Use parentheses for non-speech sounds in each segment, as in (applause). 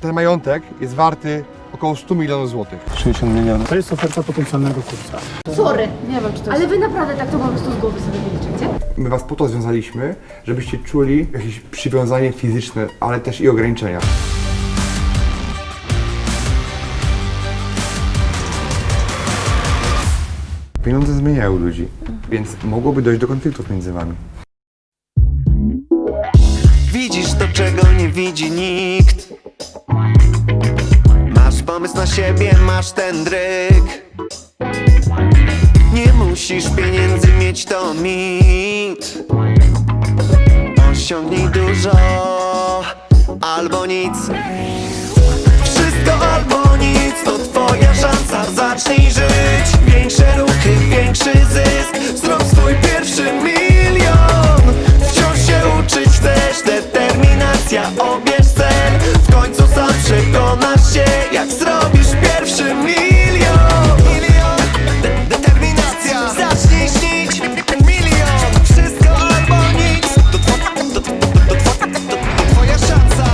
ten majątek jest warty około 100 milionów złotych. 60 milionów. To jest oferta potencjalnego kupca. Sorry, nie wiem czy to Ale wy naprawdę tak to po prostu z głowy sobie wyliczycie? My was po to związaliśmy, żebyście czuli jakieś przywiązanie fizyczne, ale też i ograniczenia. Pieniądze zmieniają ludzi, więc mogłoby dojść do konfliktów między wami. Widzisz to, czego nie widzi nikt pomysł na siebie, masz ten dryk Nie musisz pieniędzy mieć, to mit Osiągnij dużo albo nic. Wszystko albo nic, to twoja szansa. Zacznij żyć, większe ruchy, większy zysk. Zrób swój pierwszy milion. Wciąż się uczyć chcesz, determinacja Obierz cel, w końcu sam przekonasz się Jak zrobisz pierwszy milion. Milion, de- determinacja. Zacznij śnić, milion. Wszystko albo nic. To, to, to, to, to, to, to twoja szansa.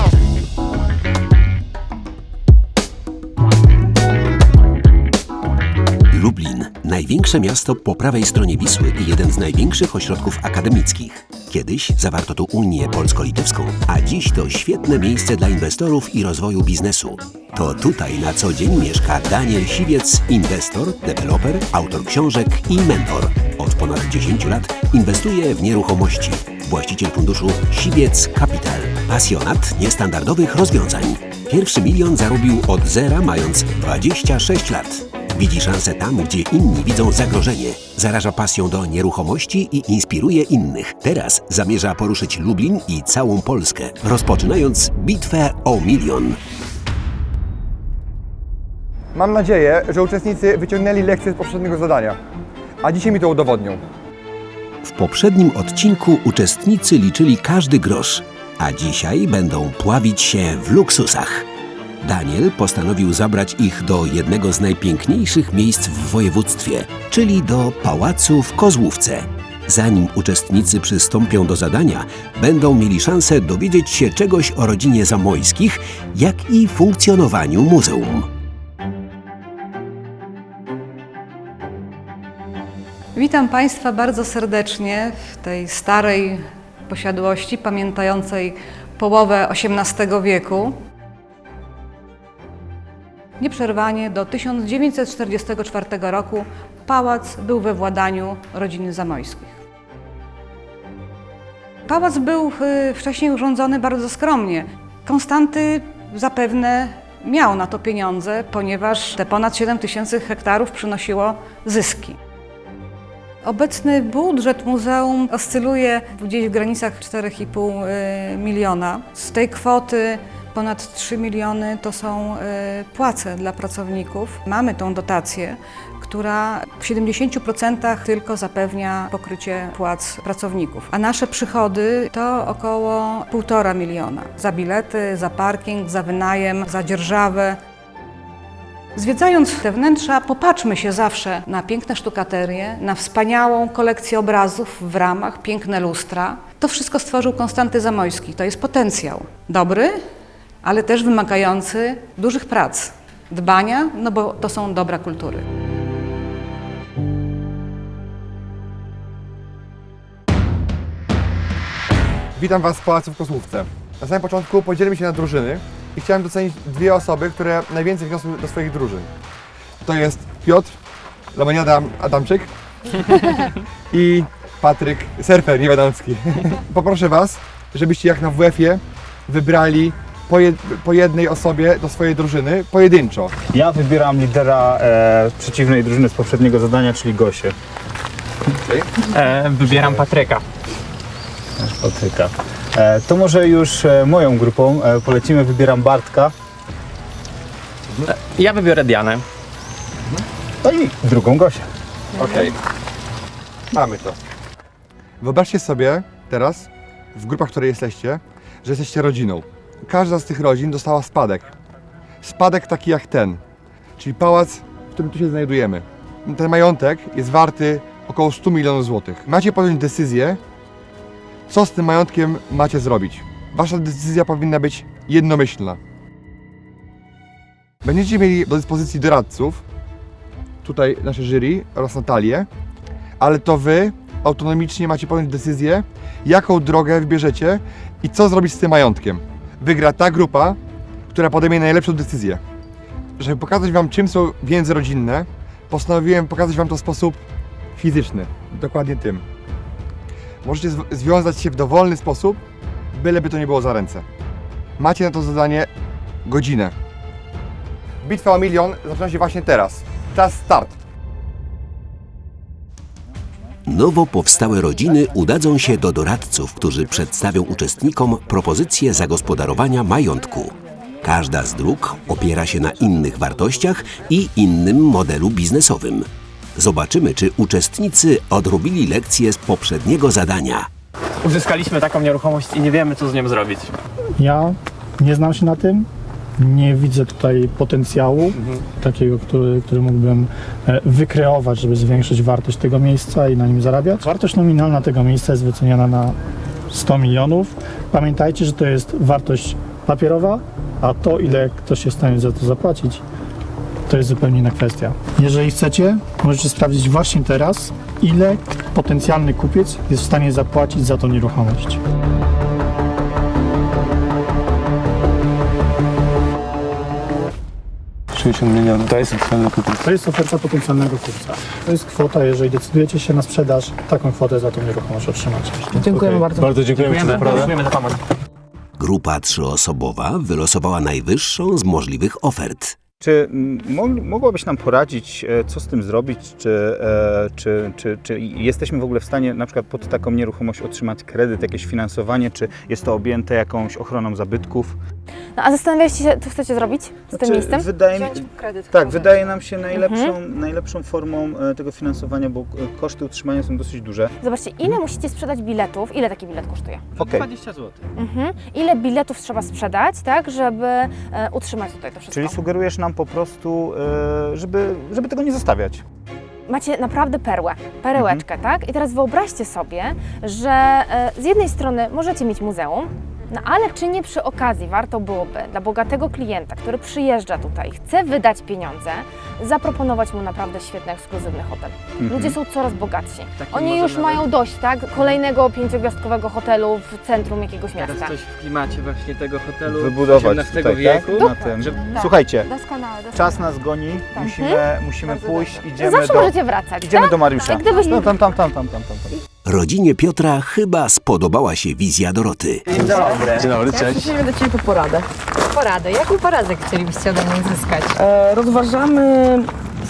Lublin, największe miasto po prawej stronie Wisły i jeden z największych ośrodków akademickich. Kiedyś zawarto tu Unię Polsko-Litewską, a dziś to świetne miejsce dla inwestorów i rozwoju biznesu. To tutaj na co dzień mieszka Daniel Siwiec, inwestor, deweloper, autor książek i mentor. Od ponad 10 lat inwestuje w nieruchomości. Właściciel funduszu Siwiec Capital. Pasjonat niestandardowych rozwiązań. Pierwszy milion zarobił od zera mając 26 lat. Widzi szansę tam, gdzie inni widzą zagrożenie. Zaraża pasją do nieruchomości i inspiruje innych. Teraz zamierza poruszyć Lublin i całą Polskę, rozpoczynając bitwę o milion. Mam nadzieję, że uczestnicy wyciągnęli lekcję z poprzedniego zadania, a dzisiaj mi to udowodnią. W poprzednim odcinku uczestnicy liczyli każdy grosz, a dzisiaj będą pławić się w luksusach. Daniel postanowił zabrać ich do jednego z najpiękniejszych miejsc w województwie, czyli do pałacu w Kozłówce. Zanim uczestnicy przystąpią do zadania, będą mieli szansę dowiedzieć się czegoś o rodzinie Zamojskich, jak i funkcjonowaniu muzeum. Witam Państwa bardzo serdecznie w tej starej posiadłości, pamiętającej połowę XVIII wieku. Nieprzerwanie do 1944 roku pałac był we władaniu rodziny Zamojskich. Pałac był y, wcześniej urządzony bardzo skromnie. Konstanty zapewne miał na to pieniądze, ponieważ te ponad 7 tysięcy hektarów przynosiło zyski. Obecny budżet muzeum oscyluje gdzieś w granicach 4,5 y, miliona. Z tej kwoty ponad 3 miliony to są y, płace dla pracowników. Mamy tą dotację, która w 70% tylko zapewnia pokrycie płac pracowników. A nasze przychody to około 1,5 miliona. Za bilety, za parking, za wynajem, za dzierżawę. Zwiedzając te wnętrza, popatrzmy się zawsze na piękne sztukaterie, na wspaniałą kolekcję obrazów w ramach, piękne lustra. To wszystko stworzył Konstanty Zamojski. To jest potencjał. Dobry, ale też wymagający dużych prac, dbania, no bo to są dobra kultury. Witam Was w Pałacu w Kozłówce. Na samym początku podzielimy się na drużyny i chciałem docenić dwie osoby, które najwięcej wniosły do swoich drużyn. To jest Piotr, Lamaniada Adamczyk (laughs) i Patryk Surfer Niewiadomski. (laughs) Poproszę Was, żebyście jak na WF-ie wybrali po, jed po jednej osobie do swojej drużyny pojedynczo. Ja wybieram lidera e, przeciwnej drużyny z poprzedniego zadania, czyli Gosię. E, wybieram Patryka. Patryka. E, to może już e, moją grupą e, polecimy. Wybieram Bartka. Ja wybiorę Dianę. No i drugą Gosię. Okej. Mamy to. Wyobraźcie sobie teraz, w grupach, w której jesteście, że jesteście rodziną. Każda z tych rodzin dostała spadek. Spadek taki jak ten, czyli pałac, w którym tu się znajdujemy. Ten majątek jest warty około 100 milionów złotych. Macie podjąć decyzję, co z tym majątkiem macie zrobić. Wasza decyzja powinna być jednomyślna. Będziecie mieli do dyspozycji doradców, tutaj nasze jury oraz Natalię, ale to wy autonomicznie macie podjąć decyzję, jaką drogę wybierzecie i co zrobić z tym majątkiem. Wygra ta grupa, która podejmie najlepszą decyzję. Żeby pokazać wam, czym są więzy rodzinne, postanowiłem pokazać wam to w sposób fizyczny. Dokładnie tym. Możecie zw- związać się w dowolny sposób, byleby to nie było za ręce. Macie na to zadanie godzinę. Bitwa o milion zaczyna się właśnie teraz. Czas start. Nowo powstałe rodziny udadzą się do doradców, którzy przedstawią uczestnikom propozycje zagospodarowania majątku. Każda z dróg opiera się na innych wartościach i innym modelu biznesowym. Zobaczymy, czy uczestnicy odrobili lekcje z poprzedniego zadania. Uzyskaliśmy taką nieruchomość i nie wiemy, co z nią zrobić. Ja nie znam się na tym. Nie widzę tutaj potencjału takiego, który, który mógłbym e, wykreować, żeby zwiększyć wartość tego miejsca i na nim zarabiać. Wartość nominalna tego miejsca jest wyceniana na 100 milionów. Pamiętajcie, że to jest wartość papierowa, a to, ile ktoś jest w stanie za to zapłacić, to jest zupełnie inna kwestia. Jeżeli chcecie, możecie sprawdzić właśnie teraz, ile potencjalny kupiec jest w stanie zapłacić za tą nieruchomość. To jest kupiec. To jest oferta potencjalnego kupca. To jest kwota, jeżeli decydujecie się na sprzedaż, taką kwotę za tą nieruchomość otrzymacie. Dziękujemy bardzo. Bardzo dziękujemy za. Dziękujemy za pomoc. Grupa trzyosobowa wylosowała najwyższą z możliwych ofert. Czy mo- mogłabyś nam poradzić, e, co z tym zrobić? Czy, e, czy, czy, czy jesteśmy w ogóle w stanie na przykład pod taką nieruchomość otrzymać kredyt, jakieś finansowanie? Czy jest to objęte jakąś ochroną zabytków? No a zastanawialiście się, co chcecie zrobić z tym Znaczy, miejscem? Wydaje mi, kredyt. tak, wydaje nam się najlepszą, najlepszą formą e, tego finansowania, bo koszty utrzymania są dosyć duże. Zobaczcie, ile musicie sprzedać biletów, ile taki bilet kosztuje? Okej, 20 zł. Mhm. Ile biletów trzeba sprzedać, tak, żeby utrzymać tutaj to wszystko? czyli sugerujesz nam po prostu, e, żeby, żeby tego nie zostawiać. Macie naprawdę perłę, perełeczkę, tak? I teraz wyobraźcie sobie, że e, z jednej strony możecie mieć muzeum, no ale czy nie przy okazji warto byłoby dla bogatego klienta, który przyjeżdża tutaj, chce wydać pieniądze, zaproponować mu naprawdę świetny, ekskluzywny hotel. Ludzie są coraz bogatsi. Taki Oni już nawet- mają dość, tak? Kolejnego pięciogwiazdkowego hotelu w centrum jakiegoś miasta. Teraz coś w klimacie właśnie tego hotelu Wybudować XVIII tutaj, wieku. tak? Na tym. Żeby- Słuchajcie, Doskonale, doskonale. czas nas goni, Tak. musimy, musimy Bardzo pójść, dobrze. idziemy Zawsze do, możecie wracać, idziemy tak? do Mariusza. Jak gdybyś- No, tam, tam, tam, tam, tam, tam, tam. Rodzinie Piotra chyba spodobała się wizja Doroty. Dzień dobry, cześć. Przyszliśmy do Ciebie po poradę. Poradę. Jaką poradę chcielibyście ode mnie uzyskać? E, rozważamy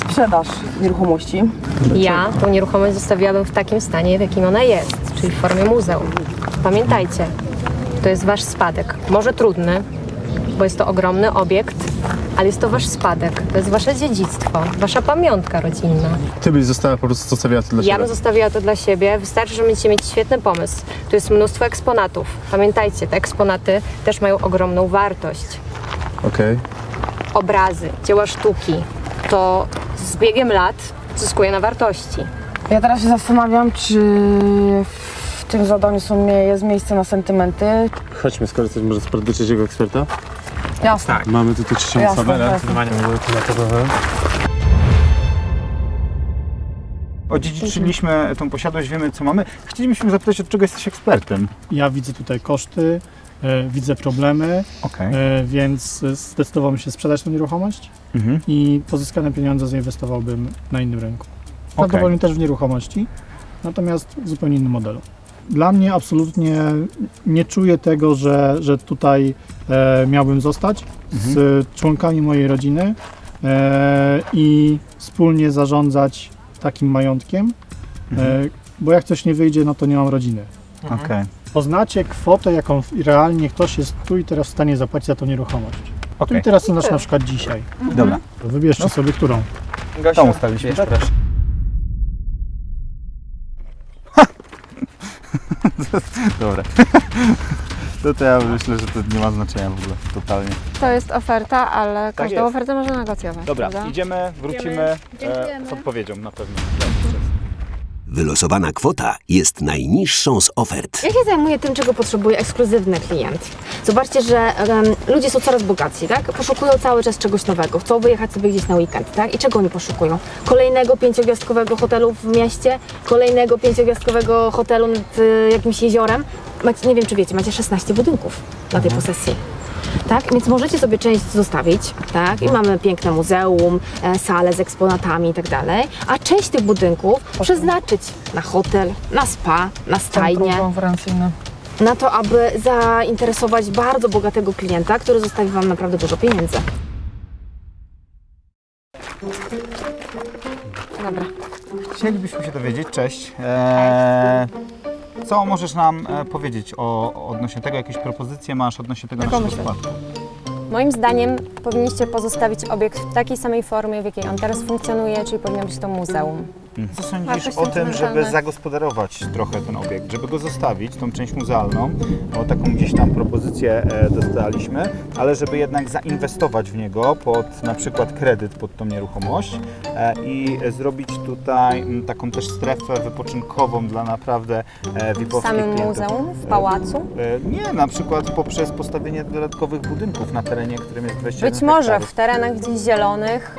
sprzedaż nieruchomości. Ja tą nieruchomość zostawiłabym w takim stanie, w jakim ona jest, czyli w formie muzeum. Pamiętajcie, to jest Wasz spadek. Może trudny, bo jest to ogromny obiekt, ale jest to Wasz spadek. To jest Wasze dziedzictwo, Wasza pamiątka rodzinna. Ty byś została po prostu zostawiła to dla Ja bym zostawiła to dla siebie. Wystarczy, że będziecie mieć świetny pomysł. Tu jest mnóstwo eksponatów. Pamiętajcie, te eksponaty też mają ogromną wartość. Okej. Obrazy, dzieła sztuki, to z biegiem lat zyskuje na wartości. Ja teraz się zastanawiam, czy w tym zadaniu są, jest miejsce na sentymenty. Chodźmy skorzystać może z porady trzeciego eksperta. Jasne. Tak. Mamy tutaj jasne. Zdecydowanie. Odziedziczyliśmy tą posiadłość, wiemy co mamy. Chcielibyśmy zapytać, od czego jesteś ekspertem? Ja widzę tutaj koszty, e, widzę problemy, Okej. e, więc zdecydowałbym się sprzedać tę nieruchomość Mhm. i pozyskane pieniądze zainwestowałbym na innym rynku. Prawdopodobnie też w nieruchomości, natomiast w zupełnie innym modelu. Dla mnie absolutnie nie czuję tego, że, że tutaj e, miałbym zostać z członkami mojej rodziny e, i wspólnie zarządzać takim majątkiem, e, bo jak coś nie wyjdzie, no to nie mam rodziny. Okej. Poznacie kwotę, jaką realnie ktoś jest tu i teraz w stanie zapłacić za tą nieruchomość. Tu Okej. i teraz to znaczy na przykład dzisiaj. Dobra. Wybierzcie sobie którą. Tą ustawiliśmy, Wiesz, tak? proszę. (laughs) Dobra. To, to ja myślę, że to nie ma znaczenia w ogóle, totalnie. To jest oferta, ale Tak każdą jest. ofertę można negocjować. Dobra, prawda? idziemy, wrócimy e, z odpowiedzią na pewno. Wylosowana kwota jest najniższą z ofert. Ja się zajmuję tym, czego potrzebuje ekskluzywny klient. Zobaczcie, że em, ludzie są coraz bogatsi, tak? Poszukują cały czas czegoś nowego, chcą wyjechać sobie gdzieś na weekend, tak? I czego oni poszukują? Kolejnego pięciogwiazdkowego hotelu w mieście, kolejnego pięciogwiazdkowego hotelu nad y, jakimś jeziorem. Macie, nie wiem, czy wiecie, macie 16 budynków na tej posesji. Tak, więc możecie sobie część zostawić, tak? I mamy piękne muzeum, e, salę z eksponatami i tak dalej, a część tych budynków przeznaczyć na hotel, na spa, na stajnię konferencyjny. na to, aby zainteresować bardzo bogatego klienta, który zostawi Wam naprawdę dużo pieniędzy. Dobra. Chcielibyśmy się dowiedzieć, cześć. E, co możesz nam e, powiedzieć o, odnośnie tego, jakieś propozycje masz odnośnie tego naszego składku? Moim zdaniem powinniście pozostawić obiekt w takiej samej formie, w jakiej on teraz funkcjonuje, czyli powinno być to muzeum. Co sądzisz o tym, żeby zagospodarować trochę ten obiekt, żeby go zostawić, tą część muzealną, o taką gdzieś tam propozycję e, dostaliśmy, ale żeby jednak zainwestować w niego pod na przykład kredyt pod tą nieruchomość e, i zrobić tutaj taką też strefę wypoczynkową dla naprawdę e, W VIP-owskich samym klientów. muzeum, w pałacu. Nie, na przykład poprzez postawienie dodatkowych budynków na terenie, którym jest 21 Być może hektarów. w terenach gdzieś zielonych,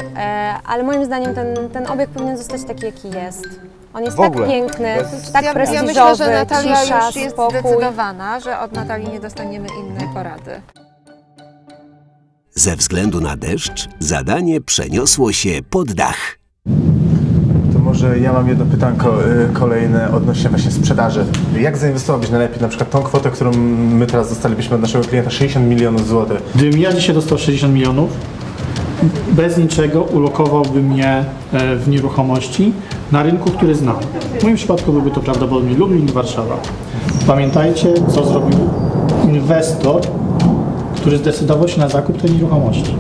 ale moim zdaniem ten, ten obiekt powinien zostać taki, jaki jest. On jest W ogóle, tak piękny, bez- tak ja, prestiżowy, ja myślę, że Natalia cisza, już jest spokój. zdecydowana, że od Natalii nie dostaniemy innej porady. Ze względu na deszcz zadanie przeniosło się pod dach. To może ja mam jedno pytanko y, kolejne odnośnie właśnie sprzedaży. Jak zainwestować najlepiej na przykład tą kwotę, którą my teraz dostalibyśmy od naszego klienta, 60 milionów złotych? Gdybym ja dzisiaj dostał 60 milionów, bez niczego ulokowałbym mnie e, w nieruchomości na rynku, który znam. W moim przypadku byłby to prawdopodobnie Lublin i Warszawa. Pamiętajcie, co zrobił inwestor, który zdecydował się na zakup tej nieruchomości.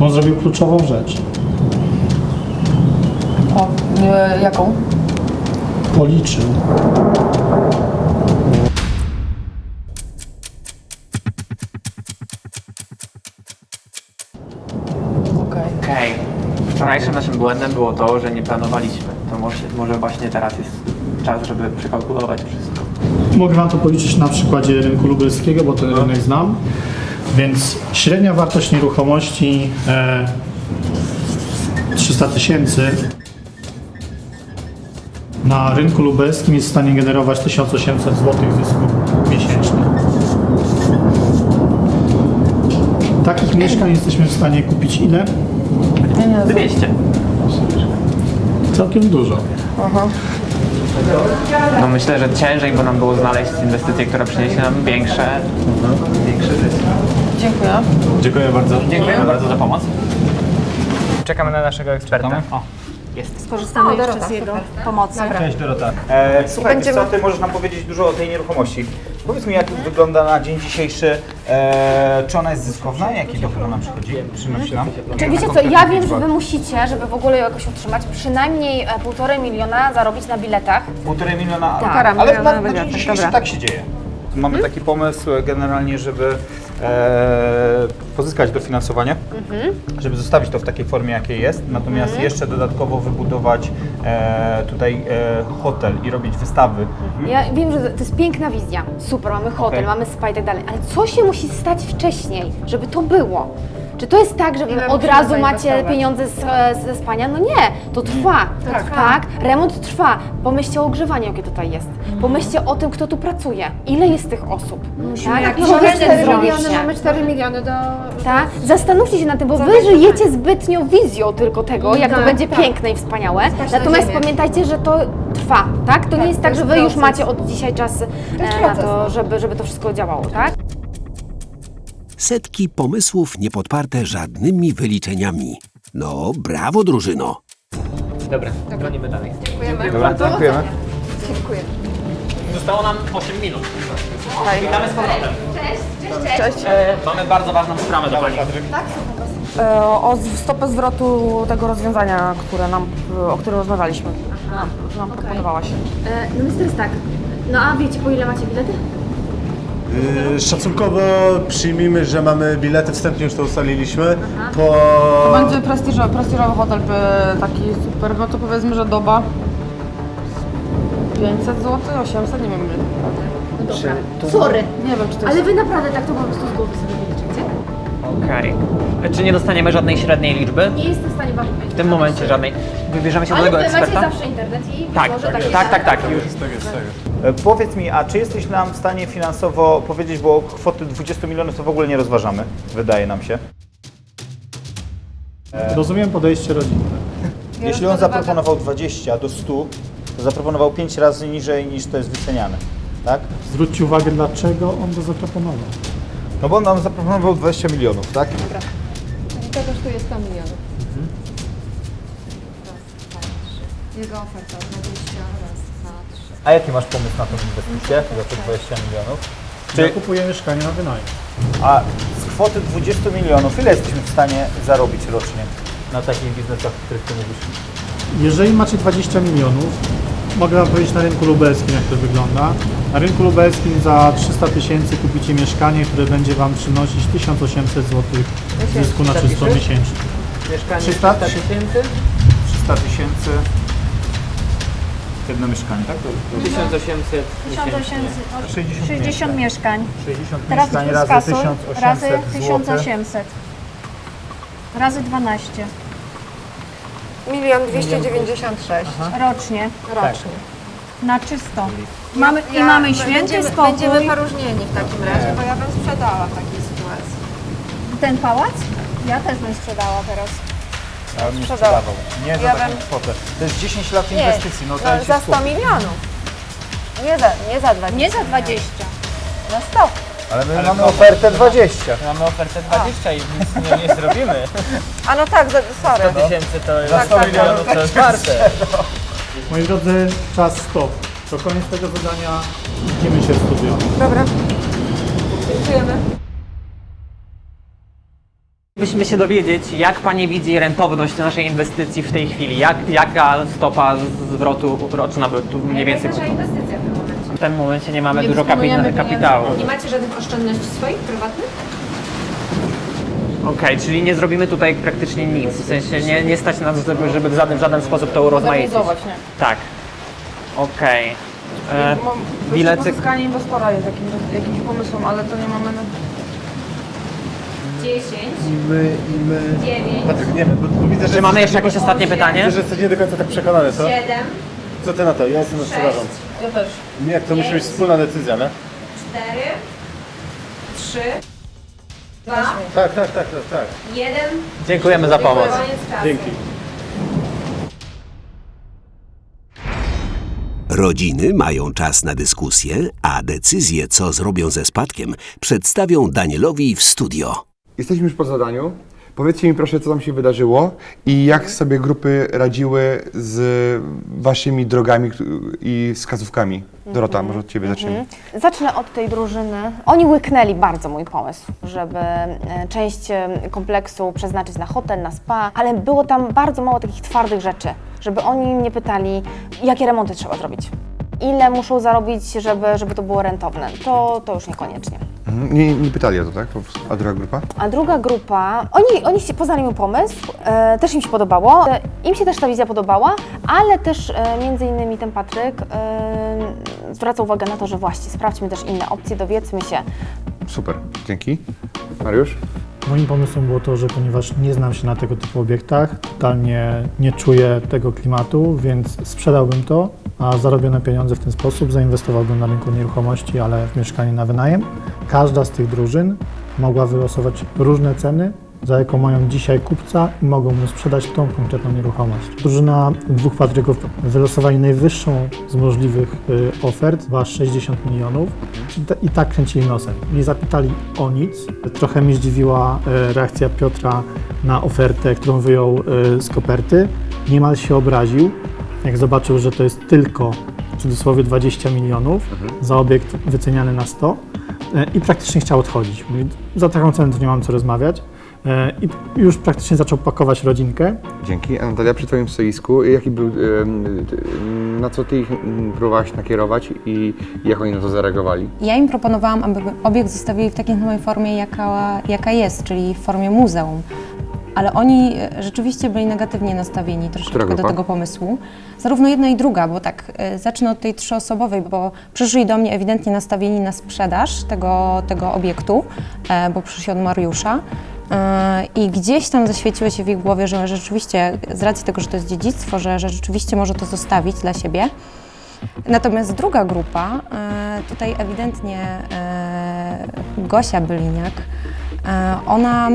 On zrobił kluczową rzecz. O, e, jaką? Policzył, błędem było to, że nie planowaliśmy. To może, może właśnie teraz jest czas, żeby przekalkulować wszystko. Mogę Wam to policzyć na przykładzie rynku lubelskiego, bo ten rynek znam. Więc średnia wartość nieruchomości e, 300 tysięcy na rynku lubelskim jest w stanie generować 1800 zł zysku miesięcznie. Takich mieszkań jesteśmy w stanie kupić ile? 200. Całkiem dużo. No myślę, że ciężej, bo nam było znaleźć inwestycje, która przyniesie nam większe, większy zysk. Dziękuję. Dziękuję bardzo. Dziękujemy bardzo za pomoc. Czekamy na naszego eksperta. O, jest. Skorzystamy jeszcze z jego pomocy. Cześć Dorota. E, słuchaj, Będziemy... co, ty możesz nam powiedzieć dużo o tej nieruchomości. Powiedz mi, jak wygląda na dzień dzisiejszy, e, czy ona jest zyskowna, jaki dochód nam przychodzi, przynosi nam? Czy wiecie co, ja wiem, że Wy musicie, żeby w ogóle ją jakoś utrzymać, przynajmniej e, półtorej miliona zarobić na biletach. Półtorej miliona, Tak. ale, ale miliona na, na dzień dzisiejszy dobra. tak się dzieje. Mamy taki pomysł e, generalnie, żeby e, pozyskać dofinansowanie, żeby zostawić to w takiej formie, jakiej jest, natomiast jeszcze dodatkowo wybudować e, tutaj e, hotel i robić wystawy. Ja wiem, że to jest piękna wizja, super, mamy hotel, Okej. mamy spa i tak dalej, ale co się musi stać wcześniej, żeby to było? Czy to jest tak, że wy od musimy razu macie pieniądze z, e, ze spania? No nie, to trwa, tak, remont trwa. Pomyślcie o ogrzewaniu, jakie tutaj jest. Pomyślcie o tym, kto tu pracuje, ile jest tych osób. tak? No, Ile mamy jest 4 zrobicie? miliony, mamy 4 miliony do... Tak? Zastanówcie się nad tym, bo wy żyjecie zbytnio wizją tylko tego, jak to Tak, będzie tak. piękne i wspaniałe. Na Natomiast pamiętajcie, że to trwa, tak? To nie jest to tak, że wy już macie od dzisiaj czas e, na to, żeby, żeby to wszystko działało, tak? Setki pomysłów niepodparte żadnymi wyliczeniami. No, brawo drużyno! Dobra, dzwonimy dalej. Dobra, dziękujemy. Zostało nam 8 minut. Witamy z powrotem. Cześć, cześć. E, mamy bardzo ważną sprawę do Pani. E, o stopę zwrotu tego rozwiązania, które nam, o którym rozmawialiśmy. Nam, nam proponowałaś. E, no myślę, jest tak. No a wiecie, po ile macie bilety? Y, szacunkowo przyjmijmy, że mamy bilety, wstępnie już to ustaliliśmy. Po... To będzie prestiżowy, prestiżowy hotel, by taki super, no to powiedzmy, że doba 500 zł, 800, nie wiem. No dobra. to- Sorry. Nie wiem, czy to jest... Ale wy naprawdę tak to po prostu z głowy sobie wyliczycie? Okej. Czy nie dostaniemy żadnej średniej liczby? Nie jestem w stanie wam powiedzieć. W tym momencie żadnej. Wybierzemy się Ale do tego wy macie eksperta? zawsze internet i Tak, może tak, takie tak, tak, tak, już. E, Powiedz mi, a czy jesteś nam w stanie finansowo powiedzieć, bo kwoty 20 milionów to w ogóle nie rozważamy, wydaje nam się. Rozumiem podejście rodzinne. (laughs) Jeśli on zaproponował 20 do 100, to zaproponował 5 razy niżej niż to jest wyceniane, tak? Zwróćcie uwagę, dlaczego on to zaproponował. No bo on nam zaproponował 20 milionów, tak? To kosztuje 100 milionów. Jego oferta 20, raz, dwa, trzy. A jaki masz pomysł na tą inwestycję za te 20 milionów? Ja kupuję mieszkanie na wynajem. A z kwoty 20 milionów, ile jesteśmy w stanie zarobić rocznie na takich biznesach, o których ty mówisz? Jeżeli macie 20 milionów, mogę Wam powiedzieć na rynku lubelskim, jak to wygląda. Na rynku lubelskim za 300 tysięcy kupicie mieszkanie, które będzie Wam przynosić 1800 zł zysku na czysto miesięcznie. Mieszkanie 300 300 tysięcy? 300 tysięcy jedno mieszkanie, tak? 1800 60, 60 mieszkań. 60 Teraz mieszkań razy kasuj, 1800 razy zł. 1800. Razy 12 Milion 296 rocznie. rocznie. Na czysto. Mamy, I Ja- mamy święty będziemy, spokój. Będziemy poróżnieni w takim razie, bo ja bym sprzedała w takiej sytuacji. Ten pałac? Ja też bym sprzedała teraz. Ja bym nie sprzedawał. Nie za Ja taką bym- kwotę. To jest 10 lat inwestycji, no no, dajcie za 100 spokój. milionów. Nie za, nie za 20. Nie za 20. Za 100. Ale my mamy ofertę 20. Mamy ofertę 20 i nic nie, nie zrobimy. (laughs) A no tak, za, sorry. 100 tysięcy to jest Tak, 100 tak, milionów, tak. to jest warte. (laughs) Moi drodzy, czas stop. To koniec tego zadania. Widzimy się w studio. Dobra. Dziękujemy. Musimy się dowiedzieć, jak Pani widzi rentowność naszej inwestycji w tej chwili. Jak, jaka stopa zwrotu roczna by tu mniej więcej... Nasza inwestycja w tym momencie. W tym momencie nie mamy Nie dużo kapitału. Nie macie żadnych oszczędności swoich, prywatnych? Okej, czyli nie zrobimy tutaj praktycznie nic. W sensie nie, nie stać nas, żeby, żeby w żaden, w żaden sposób to urozmaicić. Nie? Tak. Okej. E, Mam Bilety... pozyskanie inwestora jest jakimś, jakimś pomysłem, ale to nie mamy na... 10, My, my... 9, Patryk, nie wiem, bo, bo widzę, że... Czy mamy jeszcze jakieś ostatnie pytanie? Widzę, że jesteś nie do końca tak przekonany, co? 7, Co ty na to? Ja jestem na sprzedażą. Ja też. Nie, to musi być wspólna decyzja, nie? 4, 3, 2, Tak, tak, tak, tak, tak. 1. Dziękujemy za pomoc. Dzięki. Rodziny mają czas na dyskusję, a decyzję, co zrobią ze spadkiem, przedstawią Danielowi w studio. Jesteśmy już po zadaniu. Powiedzcie mi proszę, co tam się wydarzyło i jak sobie grupy radziły z waszymi drogami i wskazówkami. Dorota, może od ciebie zaczniemy. Zacznę od tej drużyny. Oni łyknęli bardzo mój pomysł, żeby e, część e, kompleksu przeznaczyć na hotel, na spa, ale było tam bardzo mało takich twardych rzeczy, żeby oni mnie pytali, jakie remonty trzeba zrobić. Ile muszą zarobić, żeby, żeby to było rentowne? To, to już niekoniecznie. Mhm. Nie, nie pytali o to, tak? A druga grupa? A druga grupa, oni, oni się- poznali mój pomysł, e, też im się podobało, e, im się też ta wizja podobała, ale też e, między innymi ten Patryk e, zwraca uwagę na to, że właśnie sprawdźmy też inne opcje, dowiedzmy się, Super, dzięki. Mariusz? Moim pomysłem było to, że ponieważ nie znam się na tego typu obiektach, totalnie nie czuję tego klimatu, więc sprzedałbym to, a zarobione pieniądze w ten sposób zainwestowałbym na rynku nieruchomości, ale w mieszkanie na wynajem. Każda z tych drużyn mogła wylosować różne ceny, za jaką mają dzisiaj kupca i mogą mu sprzedać tą konkretną nieruchomość. Drużyna dwóch Patryków wylosowali najwyższą z możliwych y, ofert, była 60 milionów i tak kręcili nosem. Nie zapytali o nic. Trochę mnie zdziwiła y, reakcja Piotra na ofertę, którą wyjął y, z koperty. Niemal się obraził, jak zobaczył, że to jest tylko w cudzysłowie 20 milionów za obiekt wyceniany na 100 y, i praktycznie chciał odchodzić. Mówi, za taką cenę to nie mam co rozmawiać. E, I już praktycznie zaczął pakować rodzinkę. Dzięki. A Natalia, przy Twoim stoisku, jaki był, na co Ty ich próbowałaś nakierować i jak oni na to zareagowali? Ja im proponowałam, aby obiekt zostawili w takiej samej formie, jaka, jaka jest, czyli w formie muzeum. Ale oni e, rzeczywiście byli negatywnie nastawieni troszeczkę do tego pomysłu. Zarówno jedna i druga, bo tak, e, zacznę od tej trzyosobowej, bo przyszli do mnie ewidentnie nastawieni na sprzedaż tego, tego obiektu, e, bo przyszli od Mariusza. I gdzieś tam zaświeciło się w ich głowie, że rzeczywiście, z racji tego, że to jest dziedzictwo, że, że rzeczywiście może to zostawić dla siebie. Natomiast druga grupa, tutaj ewidentnie Gosia Byliniak, ona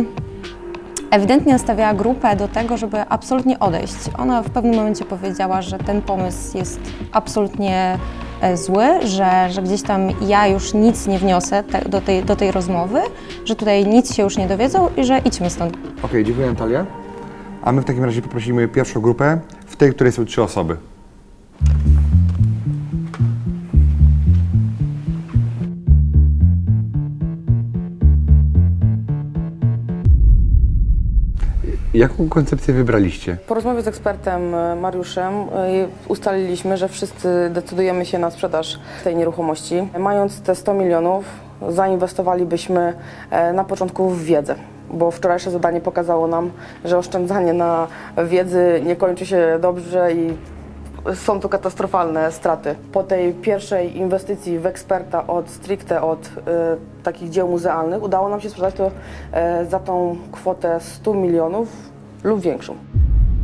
ewidentnie nastawiała grupę do tego, żeby absolutnie odejść. Ona w pewnym momencie powiedziała, że ten pomysł jest absolutnie e, zły, że, że gdzieś tam ja już nic nie wniosę te, do, tej, do tej rozmowy, że tutaj nic się już nie dowiedzą i że idźmy stąd. Okej, dziękuję Natalia. A my w takim razie poprosimy pierwszą grupę, w tej, której są trzy osoby. Jaką koncepcję wybraliście? Po rozmowie z ekspertem e, Mariuszem e, ustaliliśmy, że wszyscy decydujemy się na sprzedaż tej nieruchomości. Mając te 100 milionów, zainwestowalibyśmy e, na początku w wiedzę. Bo wczorajsze zadanie pokazało nam, że oszczędzanie na wiedzy nie kończy się dobrze i są tu katastrofalne straty. Po tej pierwszej inwestycji w eksperta od stricte od e, takich dzieł muzealnych udało nam się sprzedać to e, za tą kwotę 100 milionów lub większą.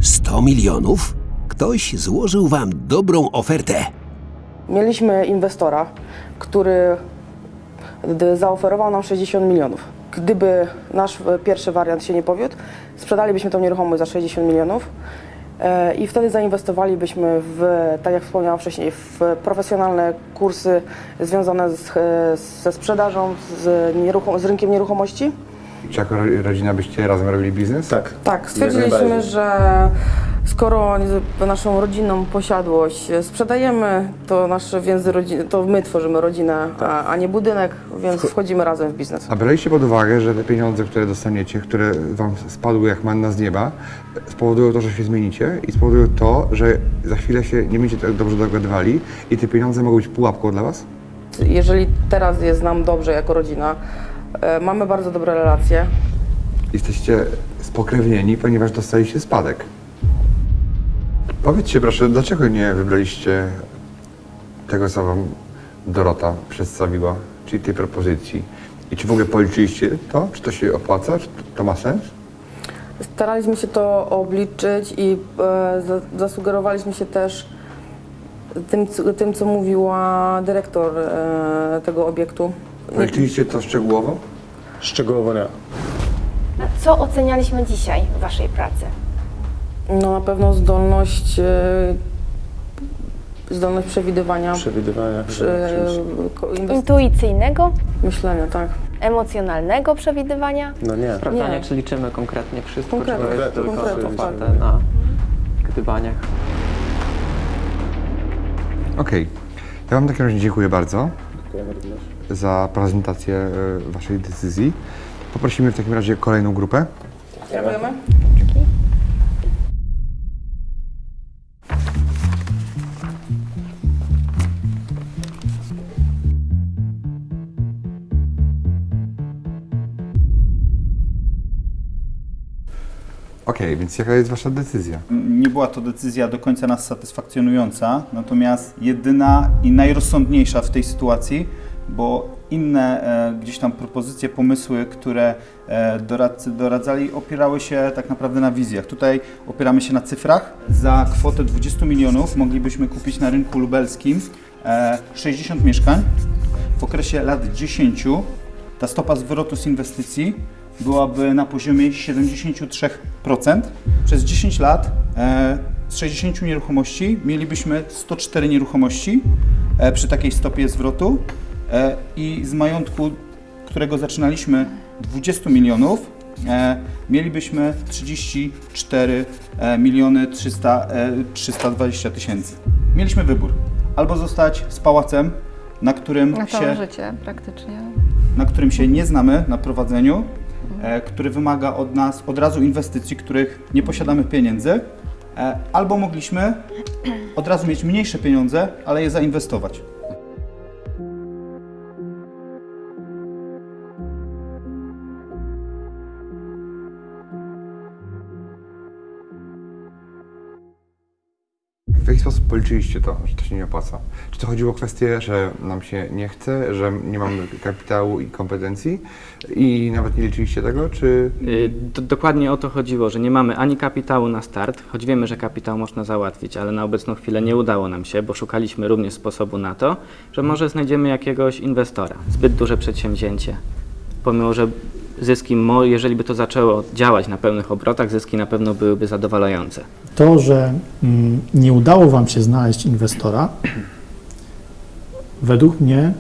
100 milionów? Ktoś złożył wam dobrą ofertę. Mieliśmy inwestora, który zaoferował nam 60 milionów. Gdyby nasz e, pierwszy wariant się nie powiódł, sprzedalibyśmy tą nieruchomość za 60 milionów i wtedy zainwestowalibyśmy w, tak jak wspomniałam wcześniej, w profesjonalne kursy związane z, e, ze sprzedażą, z, nieruchom- z rynkiem nieruchomości. Czy jako ro- rodzina byście razem robili biznes? Tak. Tak, stwierdziliśmy, że skoro naszą rodzinną posiadłość sprzedajemy, to nasze więzy rodziny, to my tworzymy rodzinę, a, a nie budynek, więc wchodzimy razem w biznes. A braliście pod uwagę, że te pieniądze, które dostaniecie, które wam spadły jak manna z nieba, spowodują to, że się zmienicie i spowodują to, że za chwilę się nie będziecie tak dobrze dogadywali i te pieniądze mogą być pułapką dla was? Jeżeli teraz jest nam dobrze jako rodzina, e, mamy bardzo dobre relacje, Jesteście spokrewnieni, ponieważ dostaliście spadek. Powiedzcie proszę, dlaczego nie wybraliście tego, co wam Dorota przedstawiła, czyli tej propozycji? I czy w ogóle policzyliście to? Czy to się opłaca? Czy to ma sens? staraliśmy się to obliczyć i e, za, zasugerowaliśmy się też tym, co- tym, co mówiła dyrektor e, tego obiektu. Policzyliście to szczegółowo? Szczegółowo nie. Co ocenialiśmy dzisiaj w Waszej pracy? No na pewno zdolność, e, zdolność przewidywania, Przewidywania. przy- ko- inwest- Intuicyjnego, myślenia, tak. emocjonalnego przewidywania? No nie. Sprawdzanie, Nie. czy liczymy konkretnie wszystko, Konkretnie, czy to jest tylko konkretnie, oparte na gdybaniach. Okej. Ja wam w takim razie dziękuję bardzo Dziękujemy również. Za prezentację e, waszej decyzji. Poprosimy w takim razie kolejną grupę. Dziękujemy. Okej, więc jaka jest wasza decyzja? Nie była to decyzja do końca nas satysfakcjonująca, natomiast jedyna i najrozsądniejsza w tej sytuacji, bo inne e, gdzieś tam propozycje, pomysły, które e, doradcy doradzali, opierały się tak naprawdę na wizjach. Tutaj opieramy się na cyfrach. Za kwotę 20 milionów moglibyśmy kupić na rynku lubelskim e, 60 mieszkań. W okresie lat 10 ta stopa zwrotu z inwestycji byłaby na poziomie 73%. Przez 10 lat e, z 60 nieruchomości mielibyśmy 104 nieruchomości e, przy takiej stopie zwrotu e, i z majątku, którego zaczynaliśmy 20 milionów, e, mielibyśmy 34 e, miliony 300, e, 320 tysięcy. Mieliśmy wybór. Albo zostać z pałacem, na którym Na się życie praktycznie. na którym się nie znamy na prowadzeniu, e, który wymaga od nas od razu inwestycji, których nie posiadamy pieniędzy, e, albo mogliśmy od razu mieć mniejsze pieniądze, ale je zainwestować. Sposób policzyliście to, że to się nie opłaca? Czy to chodziło o kwestię, że nam się nie chce, że nie mamy kapitału i kompetencji i nawet nie liczyliście tego, czy... Y, do- Dokładnie o to chodziło, że nie mamy ani kapitału na start, choć wiemy, że kapitał można załatwić, ale na obecną chwilę nie udało nam się, bo szukaliśmy również sposobu na to, że może znajdziemy jakiegoś inwestora. Zbyt duże przedsięwzięcie. Pomimo, że zyski, jeżeli by to zaczęło działać na pełnych obrotach, zyski na pewno byłyby zadowalające. To, że mm, nie udało Wam się znaleźć inwestora, według mnie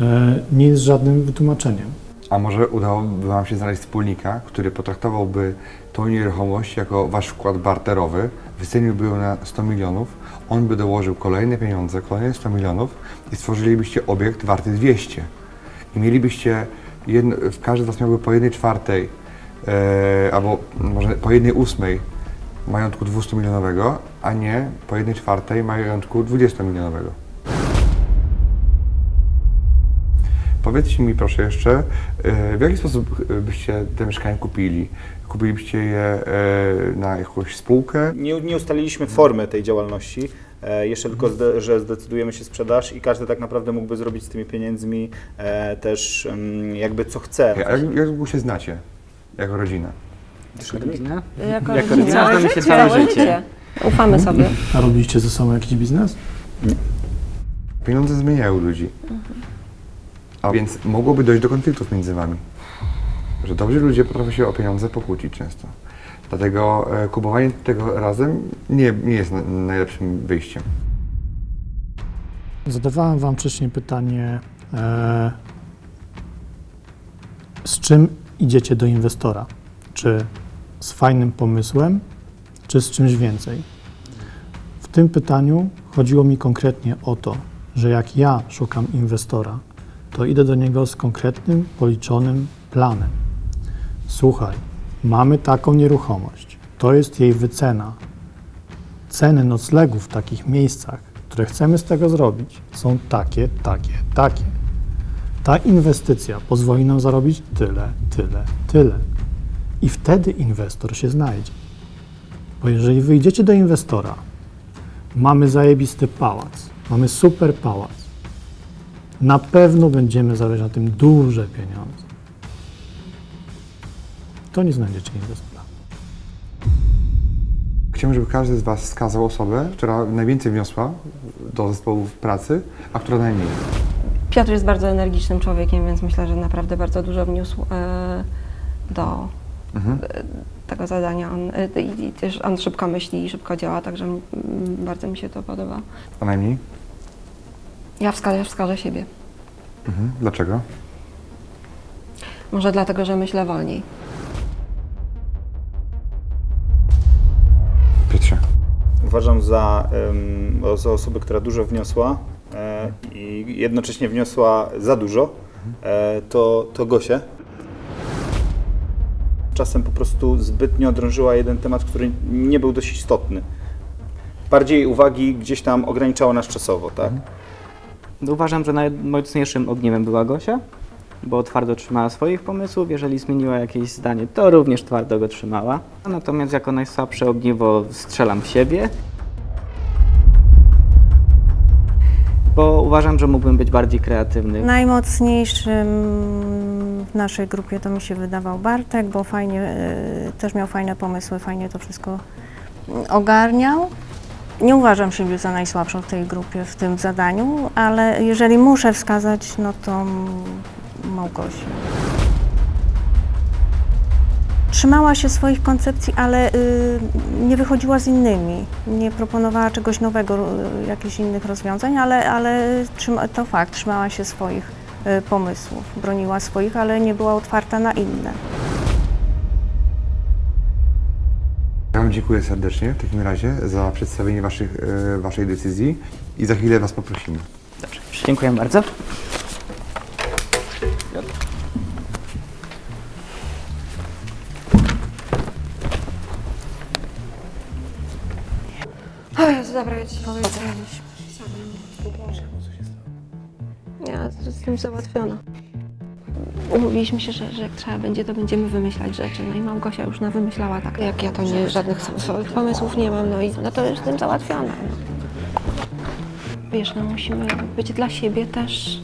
e, nie jest żadnym wytłumaczeniem. A może udałoby Wam się znaleźć wspólnika, który potraktowałby tą nieruchomość jako Wasz wkład barterowy, wyceniłby ją na 100 milionów, on by dołożył kolejne pieniądze, kolejne 100 milionów i stworzylibyście obiekt warty 200. I mielibyście, w każdy z Was miałby po jednej czwartej, e, albo może po jednej ósmej majątku 200 milionowego, a nie po jednej czwartej majątku 20 milionowego. Powiedzcie mi proszę jeszcze, e, w jaki sposób e, byście te mieszkania kupili? Kupilibyście je e, na jakąś spółkę? Nie, nie ustaliliśmy formy tej działalności. E, jeszcze tylko, zde, że zdecydujemy się sprzedaż i każdy tak naprawdę mógłby zrobić z tymi pieniędzmi e, też mm, jakby co chce. A Jak, jak długo się znacie jako rodzina? Jako rodzina? Jako Jako rodzina. rodzina znamy się całe życie. Ufamy sobie. A robiliście ze sobą jakiś biznes? Pieniądze zmieniają ludzi. A więc mogłoby dojść do konfliktów między wami. Że dobrzy ludzie potrafią się o pieniądze pokłócić często. Dlatego e, kupowanie tego razem nie, nie jest na, najlepszym wyjściem. Zadawałem Wam wcześniej pytanie, e, z czym idziecie do inwestora? Czy z fajnym pomysłem, czy z czymś więcej? W tym pytaniu chodziło mi konkretnie o to, że jak ja szukam inwestora, to idę do niego z konkretnym, policzonym planem. Słuchaj, mamy taką nieruchomość, to jest jej wycena. Ceny noclegów w takich miejscach, które chcemy z tego zrobić, są takie, takie, takie. Ta inwestycja pozwoli nam zarobić tyle, tyle, tyle. I wtedy inwestor się znajdzie. Bo jeżeli wyjdziecie do inwestora, mamy zajebisty pałac, mamy super pałac, na pewno będziemy zarabiać na tym duże pieniądze. To nie znajdziecie inwestora. Chciałbym, żeby każdy z Was wskazał osobę, która najwięcej wniosła do zespołu pracy, a która najmniej. Piotr jest bardzo energicznym człowiekiem, więc myślę, że naprawdę bardzo dużo wniósł e, do Mhm. e, tego zadania. On, e, też on szybko myśli i szybko działa, także bardzo mi się to podoba. A najmniej? Ja wskażę, wskażę siebie. Mhm. Dlaczego? Może dlatego, że myślę wolniej. Uważam za, za osobę, która dużo wniosła e, i jednocześnie wniosła za dużo, e, to, to Gosię. Czasem po prostu zbytnio drążyła jeden temat, który nie był dość istotny. Bardziej uwagi gdzieś tam ograniczało nas czasowo, tak? Uważam, że najmocniejszym ogniwem była Gosia, bo twardo trzymała swoich pomysłów. Jeżeli zmieniła jakieś zdanie, to również twardo go trzymała. Natomiast jako najsłabsze ogniwo strzelam w siebie, bo uważam, że mógłbym być bardziej kreatywny. Najmocniejszym w naszej grupie to mi się wydawał Bartek, bo fajnie, e, też miał fajne pomysły, fajnie to wszystko ogarniał. Nie uważam siebie za najsłabszą w tej grupie, w tym zadaniu, ale jeżeli muszę wskazać, no to Małgosię. Trzymała się swoich koncepcji, ale y, nie wychodziła z innymi. Nie proponowała czegoś nowego, y, jakichś innych rozwiązań, ale, ale trzyma, to fakt, trzymała się swoich y, pomysłów, broniła swoich, ale nie była otwarta na inne. Ja Wam dziękuję serdecznie w takim razie za przedstawienie waszych, Waszej decyzji i za chwilę Was poprosimy. Dobrze, dziękuję bardzo. O Jezu, dobra, ja ci powiem. Ja jestem załatwiona. Umówiliśmy się, że, że jak trzeba będzie, to będziemy wymyślać rzeczy. No i Małgosia już na wymyślała tak, jak ja to nie, żadnych swoich pomysłów nie mam, no i no to jestem załatwiona. Wiesz, no musimy być dla siebie też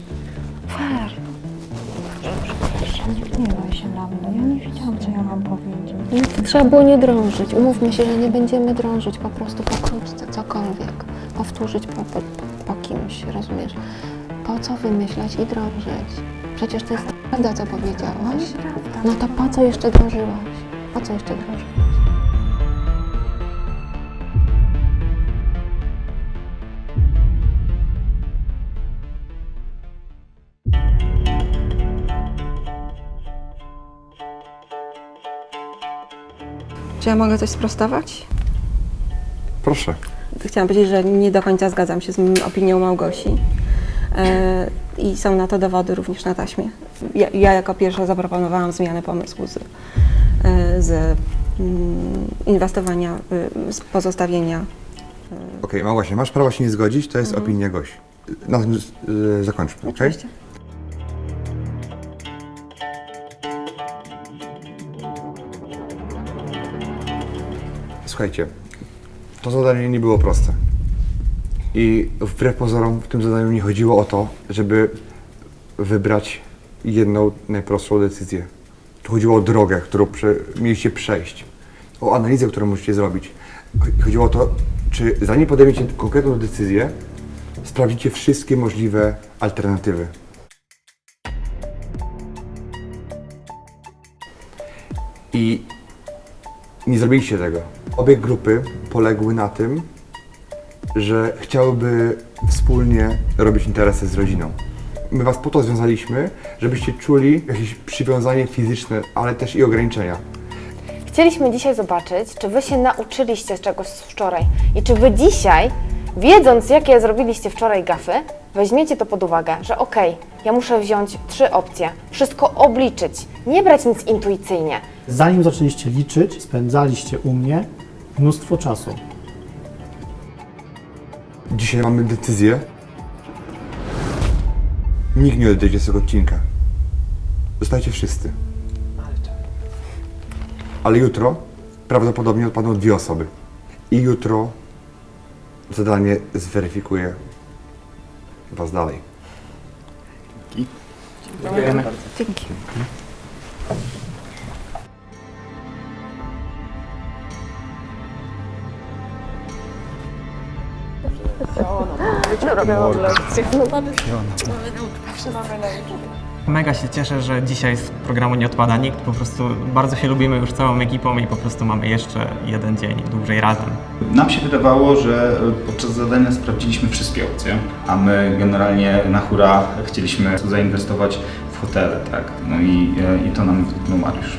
trzeba było nie drążyć. Umówmy się, że nie będziemy drążyć, po prostu pokrótce, cokolwiek. Powtórzyć po, po, po kimś, rozumiesz? Po co wymyślać i drążyć? Przecież to jest prawda, co powiedziałaś. No to po co jeszcze drążyłaś? Po co jeszcze drążyłaś? Czy ja mogę coś sprostować? Proszę. Chciałam powiedzieć, że nie do końca zgadzam się z opinią Małgosi. E, I są na to dowody również na taśmie. Ja, ja jako pierwsza zaproponowałam zmianę pomysłu z, e, z mm, inwestowania, y, z pozostawienia Okej, okay, właśnie, masz prawo się nie zgodzić, to jest opinia Gosi. Na tym y, zakończmy, okej? Oczywiście. Słuchajcie, to zadanie nie było proste. I wbrew pozorom w tym zadaniu nie chodziło o to, żeby wybrać jedną najprostszą decyzję. Tu chodziło o drogę, którą prze, mieliście przejść, o analizę, którą musicie zrobić. Chodziło o to, czy zanim podejmiecie konkretną decyzję, sprawdzicie wszystkie możliwe alternatywy. I nie zrobiliście tego. Obie grupy poległy na tym, że chciałyby wspólnie robić interesy z rodziną. My was po to związaliśmy, żebyście czuli jakieś przywiązanie fizyczne, ale też i ograniczenia. Chcieliśmy dzisiaj zobaczyć, czy Wy się nauczyliście czegoś z wczoraj i czy Wy dzisiaj, wiedząc jakie zrobiliście wczoraj gafy, weźmiecie to pod uwagę, że okej, ja muszę wziąć trzy opcje, wszystko obliczyć, nie brać nic intuicyjnie. Zanim zaczęliście liczyć, spędzaliście u mnie mnóstwo czasu. Dzisiaj mamy decyzję. Nikt nie odejdzie z tego odcinka. Zostajecie wszyscy. Ale jutro prawdopodobnie odpadną dwie osoby. I jutro zadanie zweryfikuje was dalej. Dziękujemy. Dzięki. Mega się cieszę, że dzisiaj z programu nie odpada nikt. Po prostu bardzo się lubimy już całą ekipą i po prostu mamy jeszcze jeden dzień dłużej razem. Nam się wydawało, że podczas zadania sprawdziliśmy wszystkie opcje, a my generalnie na hura chcieliśmy zainwestować w hotele, tak? No i, i to nam wytknął Mariusz.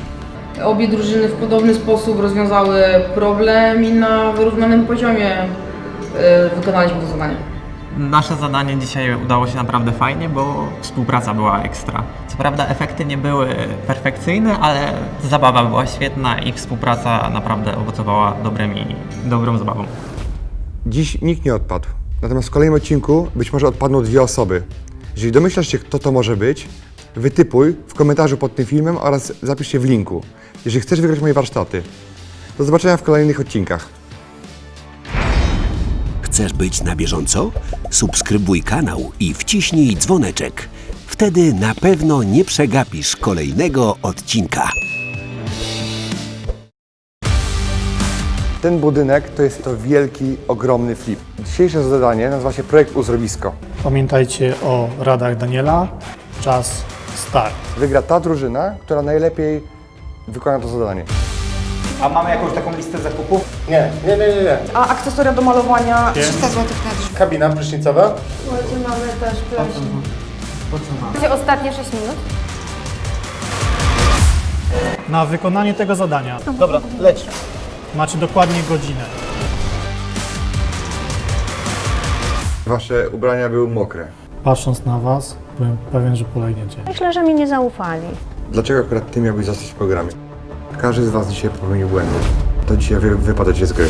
Obie drużyny w podobny sposób rozwiązały problem i na wyrównanym poziomie y, wykonaliśmy to zadanie. Nasze zadanie dzisiaj udało się naprawdę fajnie, bo współpraca była ekstra. Co prawda efekty nie były perfekcyjne, ale zabawa była świetna i współpraca naprawdę owocowała dobrymi, dobrą zabawą. Dziś nikt nie odpadł. Natomiast w kolejnym odcinku być może odpadną dwie osoby. Jeżeli domyślasz się, kto to może być, wytypuj w komentarzu pod tym filmem oraz zapisz się w linku, jeżeli chcesz wygrać moje warsztaty. Do zobaczenia w kolejnych odcinkach. Chcesz być na bieżąco? Subskrybuj kanał i wciśnij dzwoneczek. Wtedy na pewno nie przegapisz kolejnego odcinka. Ten budynek to jest to wielki, ogromny flip. Dzisiejsze zadanie nazywa się Projekt Uzdrowisko. Pamiętajcie o radach Daniela. Czas start. Wygra ta drużyna, która najlepiej wykona to zadanie. A mamy jakąś taką listę zakupów? Nie, nie, nie, nie. nie. A akcesoria do malowania? 300 zł na drzwi. Kabina prysznicowa? Słuchajcie, mamy też plecik. Macie ostatnie 6 minut. Na wykonanie tego zadania Dobra, leć. macie dokładnie godzinę. Wasze ubrania były mokre. Patrząc na Was, byłem pewien, że polegniecie. Myślę, że mi nie zaufali. Dlaczego akurat ty miałbyś zostać w programie? Każdy z was dzisiaj popełnił błędy. To dzisiaj wy, wypadacie z gry.